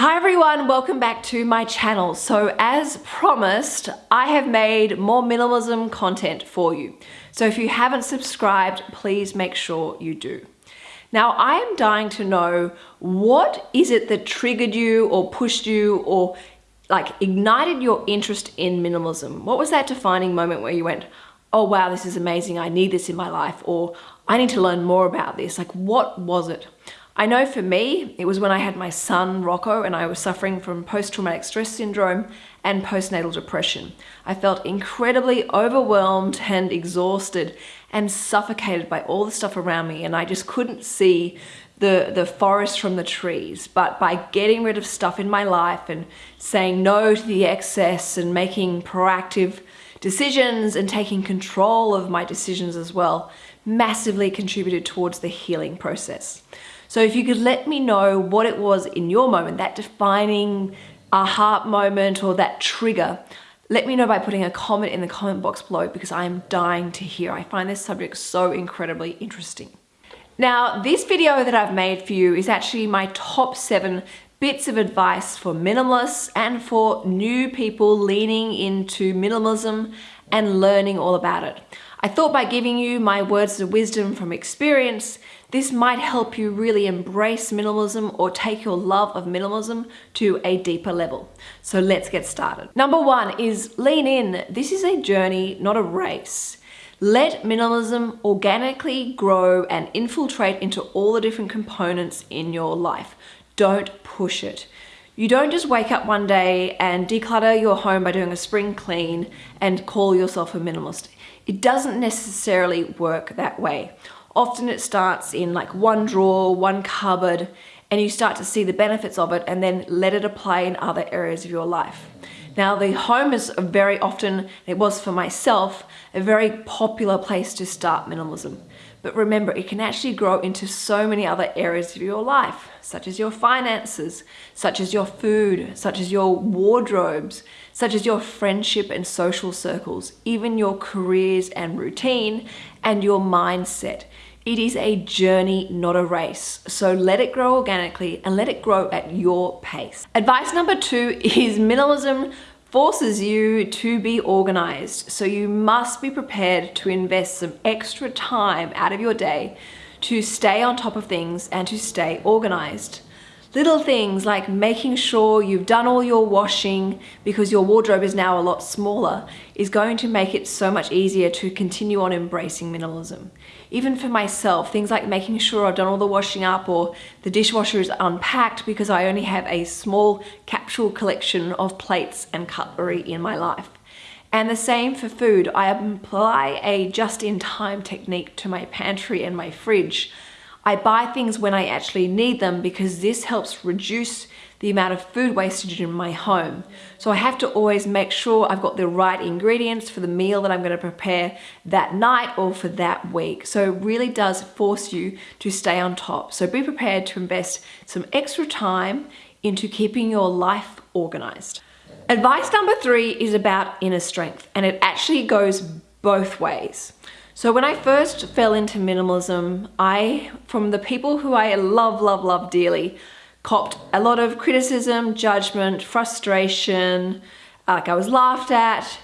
Hi everyone, welcome back to my channel. So as promised, I have made more minimalism content for you. So if you haven't subscribed, please make sure you do. Now I am dying to know what is it that triggered you or pushed you or like ignited your interest in minimalism? What was that defining moment where you went, oh wow, this is amazing, I need this in my life, or I need to learn more about this. Like what was it? I know for me, it was when I had my son, Rocco, and I was suffering from post-traumatic stress syndrome and postnatal depression. I felt incredibly overwhelmed and exhausted and suffocated by all the stuff around me and I just couldn't see the, the forest from the trees. But by getting rid of stuff in my life and saying no to the excess and making proactive decisions and taking control of my decisions as well, massively contributed towards the healing process. So if you could let me know what it was in your moment, that defining aha moment or that trigger, let me know by putting a comment in the comment box below because I am dying to hear. I find this subject so incredibly interesting. Now, this video that I've made for you is actually my top seven bits of advice for minimalists and for new people leaning into minimalism and learning all about it. I thought by giving you my words of wisdom from experience, this might help you really embrace minimalism or take your love of minimalism to a deeper level. So let's get started. Number one is lean in. This is a journey, not a race. Let minimalism organically grow and infiltrate into all the different components in your life. Don't push it. You don't just wake up one day and declutter your home by doing a spring clean and call yourself a minimalist. It doesn't necessarily work that way. Often it starts in like one drawer, one cupboard, and you start to see the benefits of it and then let it apply in other areas of your life. Now the home is very often, it was for myself, a very popular place to start minimalism. But remember, it can actually grow into so many other areas of your life, such as your finances, such as your food, such as your wardrobes, such as your friendship and social circles, even your careers and routine, and your mindset. It is a journey, not a race. So let it grow organically and let it grow at your pace. Advice number two is minimalism forces you to be organized. So you must be prepared to invest some extra time out of your day to stay on top of things and to stay organized. Little things like making sure you've done all your washing because your wardrobe is now a lot smaller is going to make it so much easier to continue on embracing minimalism. Even for myself, things like making sure I've done all the washing up or the dishwasher is unpacked because I only have a small capsule collection of plates and cutlery in my life. And the same for food. I apply a just-in-time technique to my pantry and my fridge I buy things when I actually need them because this helps reduce the amount of food wastage in my home. So I have to always make sure I've got the right ingredients for the meal that I'm going to prepare that night or for that week. So it really does force you to stay on top. So be prepared to invest some extra time into keeping your life organized. Advice number three is about inner strength and it actually goes both ways. So when I first fell into minimalism, I, from the people who I love, love, love dearly, copped a lot of criticism, judgment, frustration, uh, like I was laughed at,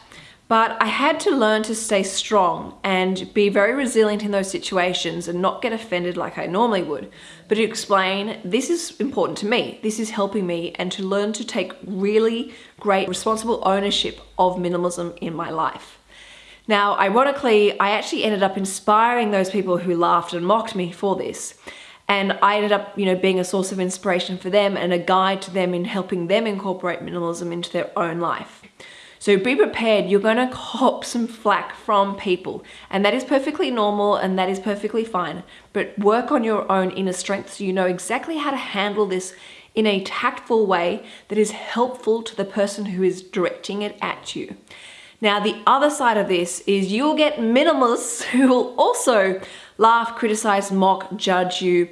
but I had to learn to stay strong and be very resilient in those situations and not get offended like I normally would, but to explain this is important to me, this is helping me, and to learn to take really great responsible ownership of minimalism in my life. Now, ironically, I actually ended up inspiring those people who laughed and mocked me for this. And I ended up, you know, being a source of inspiration for them and a guide to them in helping them incorporate minimalism into their own life. So be prepared, you're gonna cop some flack from people and that is perfectly normal and that is perfectly fine. But work on your own inner strength so you know exactly how to handle this in a tactful way that is helpful to the person who is directing it at you. Now, the other side of this is you'll get minimalists who will also laugh, criticize, mock, judge you.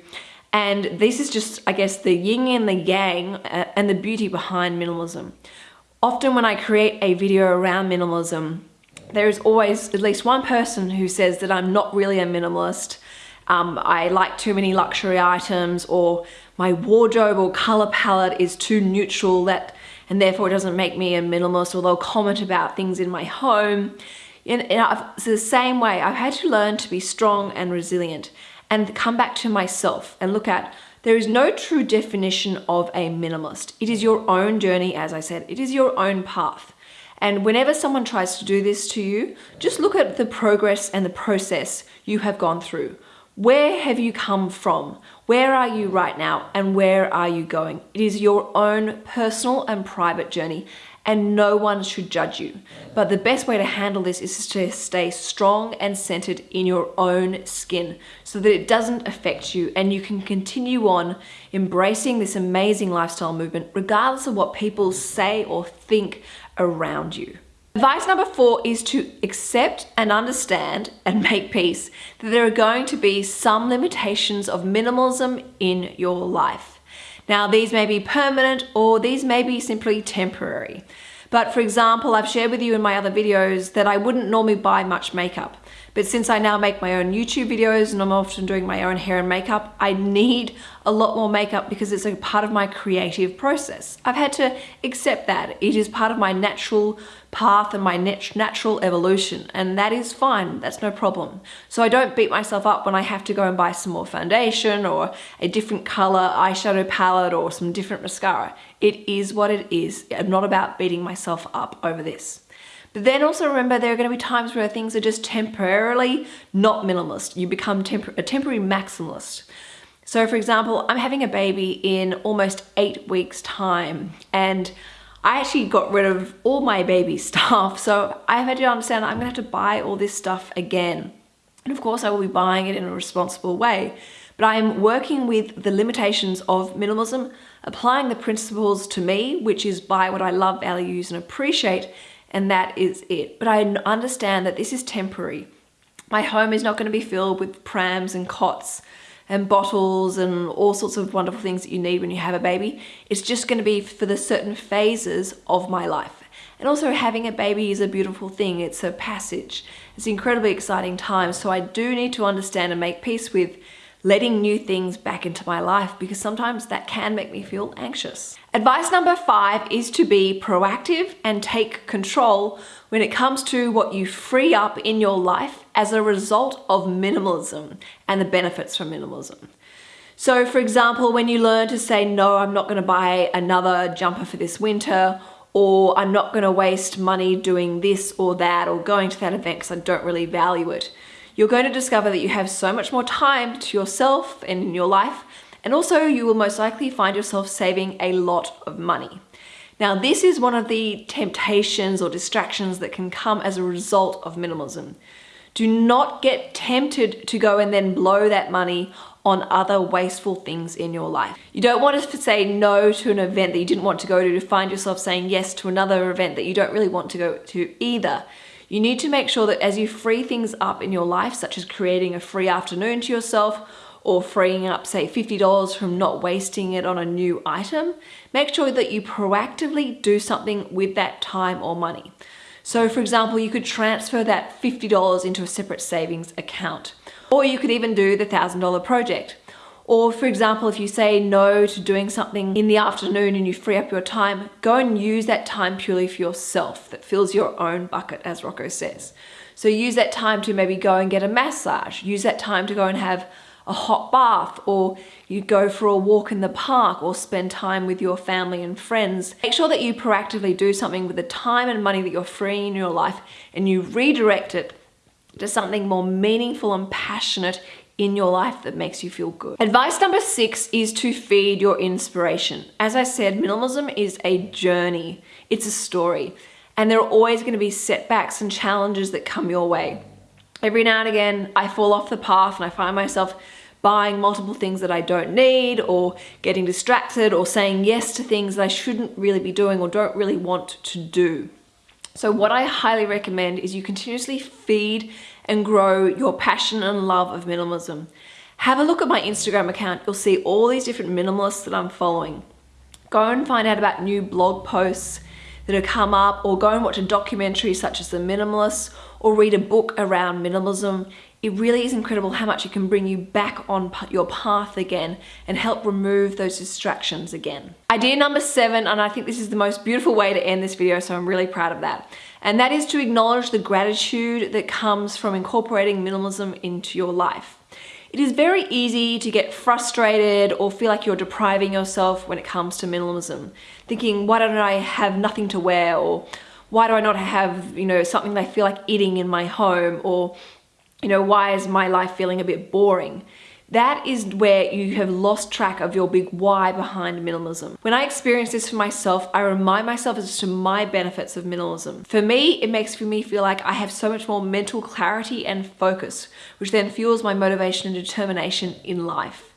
And this is just, I guess, the yin and the yang uh, and the beauty behind minimalism. Often when I create a video around minimalism, there is always at least one person who says that I'm not really a minimalist um, I like too many luxury items or my wardrobe or color palette is too neutral that and therefore it doesn't make me a minimalist or they'll comment about things in my home. And it's the same way, I've had to learn to be strong and resilient and come back to myself and look at there is no true definition of a minimalist. It is your own journey, as I said, it is your own path. And whenever someone tries to do this to you, just look at the progress and the process you have gone through. Where have you come from? Where are you right now? And where are you going? It is your own personal and private journey and no one should judge you. But the best way to handle this is to stay strong and centered in your own skin so that it doesn't affect you and you can continue on embracing this amazing lifestyle movement regardless of what people say or think around you. Advice number four is to accept and understand and make peace that there are going to be some limitations of minimalism in your life. Now, these may be permanent or these may be simply temporary. But for example, I've shared with you in my other videos that I wouldn't normally buy much makeup. But since I now make my own YouTube videos and I'm often doing my own hair and makeup, I need a lot more makeup because it's a part of my creative process. I've had to accept that. It is part of my natural path and my natural evolution and that is fine, that's no problem. So I don't beat myself up when I have to go and buy some more foundation or a different color eyeshadow palette or some different mascara. It is what it is. I'm not about beating myself up over this. But then also remember there are going to be times where things are just temporarily not minimalist. You become a temporary maximalist. So for example, I'm having a baby in almost eight weeks time and I actually got rid of all my baby stuff. So I've had to understand I'm gonna have to buy all this stuff again. And of course I will be buying it in a responsible way, but I'm working with the limitations of minimalism, applying the principles to me, which is buy what I love, value, use, and appreciate, and that is it. But I understand that this is temporary. My home is not gonna be filled with prams and cots and bottles and all sorts of wonderful things that you need when you have a baby. It's just going to be for the certain phases of my life. And also having a baby is a beautiful thing. It's a passage. It's an incredibly exciting time. So I do need to understand and make peace with letting new things back into my life because sometimes that can make me feel anxious. Advice number five is to be proactive and take control when it comes to what you free up in your life as a result of minimalism and the benefits from minimalism. So for example, when you learn to say, no, I'm not gonna buy another jumper for this winter, or I'm not gonna waste money doing this or that, or going to that event because I don't really value it you're going to discover that you have so much more time to yourself and in your life, and also you will most likely find yourself saving a lot of money. Now, this is one of the temptations or distractions that can come as a result of minimalism. Do not get tempted to go and then blow that money on other wasteful things in your life. You don't want to say no to an event that you didn't want to go to to find yourself saying yes to another event that you don't really want to go to either. You need to make sure that as you free things up in your life, such as creating a free afternoon to yourself, or freeing up say $50 from not wasting it on a new item, make sure that you proactively do something with that time or money. So for example, you could transfer that $50 into a separate savings account, or you could even do the $1,000 project. Or for example, if you say no to doing something in the afternoon and you free up your time, go and use that time purely for yourself that fills your own bucket, as Rocco says. So use that time to maybe go and get a massage. Use that time to go and have a hot bath or you go for a walk in the park or spend time with your family and friends. Make sure that you proactively do something with the time and money that you're freeing in your life and you redirect it to something more meaningful and passionate in your life that makes you feel good. Advice number six is to feed your inspiration. As I said, minimalism is a journey. It's a story. And there are always gonna be setbacks and challenges that come your way. Every now and again, I fall off the path and I find myself buying multiple things that I don't need or getting distracted or saying yes to things that I shouldn't really be doing or don't really want to do. So what I highly recommend is you continuously feed and grow your passion and love of minimalism. Have a look at my Instagram account. You'll see all these different minimalists that I'm following. Go and find out about new blog posts that have come up or go and watch a documentary such as The Minimalists or read a book around minimalism. It really is incredible how much it can bring you back on your path again and help remove those distractions again. Idea number seven, and I think this is the most beautiful way to end this video, so I'm really proud of that. And that is to acknowledge the gratitude that comes from incorporating minimalism into your life. It is very easy to get frustrated or feel like you're depriving yourself when it comes to minimalism. Thinking, why don't I have nothing to wear? Or why do I not have, you know, something I feel like eating in my home? Or you know, why is my life feeling a bit boring? That is where you have lost track of your big why behind minimalism. When I experience this for myself, I remind myself as to my benefits of minimalism. For me, it makes for me feel like I have so much more mental clarity and focus, which then fuels my motivation and determination in life.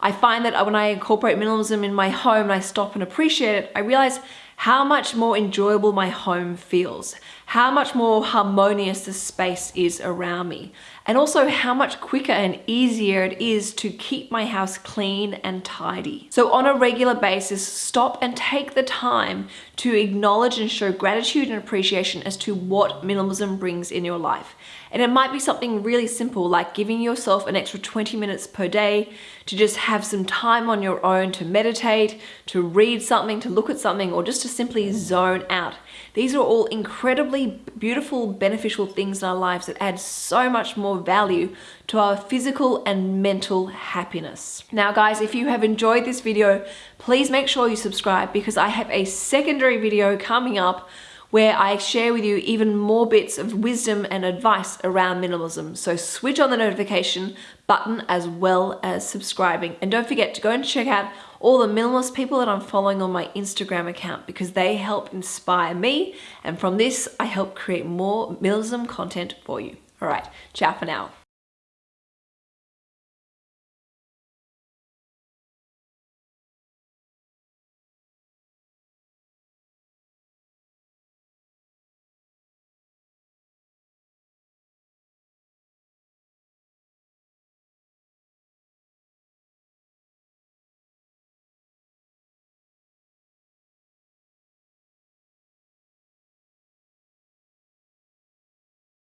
I find that when I incorporate minimalism in my home and I stop and appreciate it, I realize how much more enjoyable my home feels, how much more harmonious the space is around me, and also how much quicker and easier it is to keep my house clean and tidy. So on a regular basis, stop and take the time to acknowledge and show gratitude and appreciation as to what minimalism brings in your life. And it might be something really simple like giving yourself an extra 20 minutes per day to just have some time on your own to meditate, to read something, to look at something, or just to simply zone out. These are all incredibly beautiful, beneficial things in our lives that add so much more value to our physical and mental happiness. Now guys, if you have enjoyed this video, please make sure you subscribe because I have a secondary video coming up where I share with you even more bits of wisdom and advice around minimalism. So switch on the notification button as well as subscribing. And don't forget to go and check out all the minimalist people that I'm following on my Instagram account because they help inspire me. And from this, I help create more minimalism content for you. All right, ciao for now.